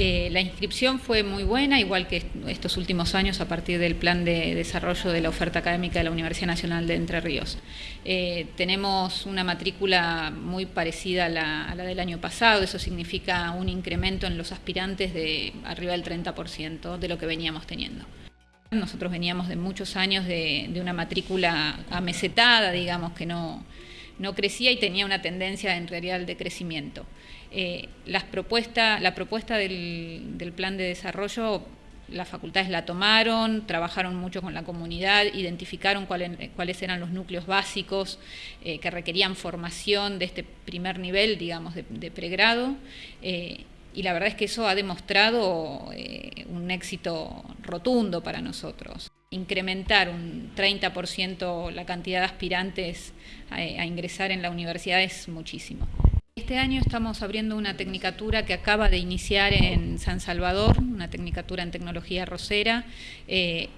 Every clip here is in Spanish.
Eh, la inscripción fue muy buena, igual que estos últimos años a partir del plan de desarrollo de la oferta académica de la Universidad Nacional de Entre Ríos. Eh, tenemos una matrícula muy parecida a la, del año pasado, eso significa un incremento en los aspirantes de arriba del 30% de lo que veníamos teniendo. Nosotros veníamos de muchos años de, de una matrícula amesetada, digamos, que no, no crecía y tenía una tendencia en realidad de crecimiento. Eh, las propuesta, la propuesta del, plan de desarrollo, las facultades la tomaron, trabajaron mucho con la comunidad, identificaron cuáles, eran los núcleos básicos eh, que requerían formación de este primer nivel, digamos, de, pregrado. Eh, y la verdad es que eso ha demostrado un éxito rotundo para nosotros. Incrementar un 30% la cantidad de aspirantes a, ingresar en la universidad es muchísimo. Este año estamos abriendo una tecnicatura que acaba de iniciar en San Salvador, una tecnicatura en tecnología rosera. Eh,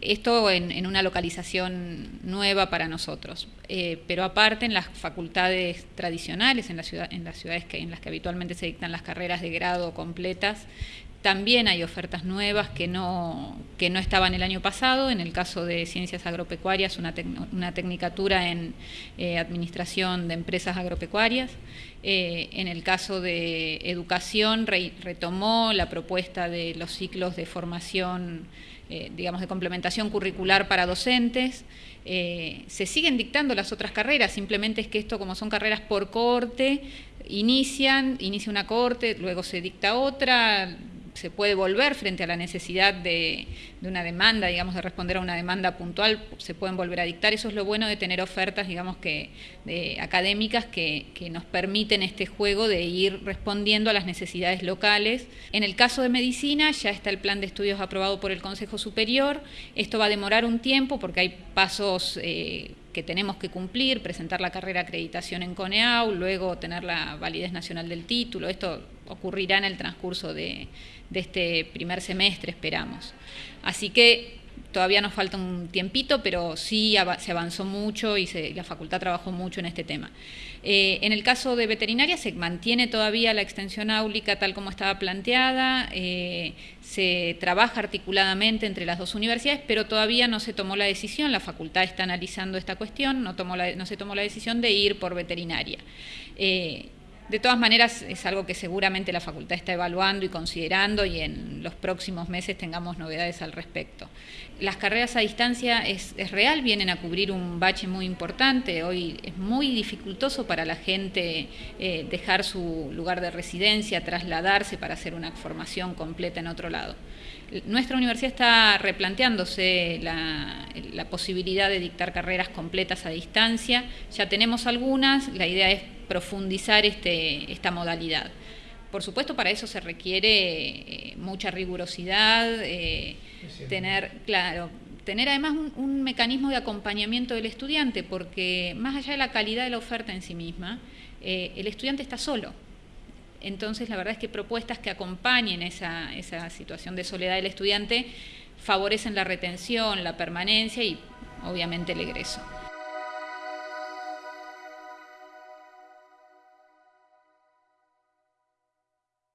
esto en, en, una localización nueva para nosotros, eh, pero aparte en las facultades tradicionales, en, la ciudad, en las ciudades que, en las que habitualmente se dictan las carreras de grado completas, también hay ofertas nuevas que no, que no estaban el año pasado, en el caso de ciencias agropecuarias, una, tec, una tecnicatura en eh, administración de empresas agropecuarias. Eh, en el caso de educación, re, retomó la propuesta de los ciclos de formación eh, digamos, de complementación curricular para docentes. Eh, se siguen dictando las otras carreras, simplemente es que esto, como son carreras por corte, inician, inicia una corte, luego se dicta otra, se puede volver frente a la necesidad de, una demanda, digamos, de responder a una demanda puntual, se pueden volver a dictar. Eso es lo bueno de tener ofertas, digamos, que de, académicas que, que, nos permiten este juego de ir respondiendo a las necesidades locales. En el caso de medicina ya está el plan de estudios aprobado por el Consejo Superior. Esto va a demorar un tiempo porque hay pasos... Eh, que tenemos que cumplir, presentar la carrera de acreditación en CONEAU, luego tener la validez nacional del título. Esto ocurrirá en el transcurso de, de este primer semestre, esperamos. Así que todavía nos falta un tiempito, pero sí se avanzó mucho y la facultad trabajó mucho en este tema. Eh, en el caso de veterinaria se mantiene todavía la extensión áulica tal como estaba planteada, eh, se trabaja articuladamente entre las dos universidades, pero todavía no se tomó la decisión, la facultad está analizando esta cuestión, no, tomó no se tomó la decisión de ir por veterinaria. Eh, de todas maneras, es algo que seguramente la facultad está evaluando y considerando y en los próximos meses tengamos novedades al respecto. Las carreras a distancia es, real, vienen a cubrir un bache muy importante. Hoy es muy dificultoso para la gente eh, dejar su lugar de residencia, trasladarse para hacer una formación completa en otro lado. Nuestra universidad está replanteándose la, la posibilidad de dictar carreras completas a distancia. Ya tenemos algunas, la idea es profundizar este, esta modalidad. Por supuesto, para eso se requiere eh, mucha rigurosidad, eh, tener, claro, tener además un, un, mecanismo de acompañamiento del estudiante, porque más allá de la calidad de la oferta en sí misma, eh, el estudiante está solo. Entonces, la verdad es que propuestas que acompañen esa, esa situación de soledad del estudiante favorecen la retención, la permanencia y obviamente el egreso.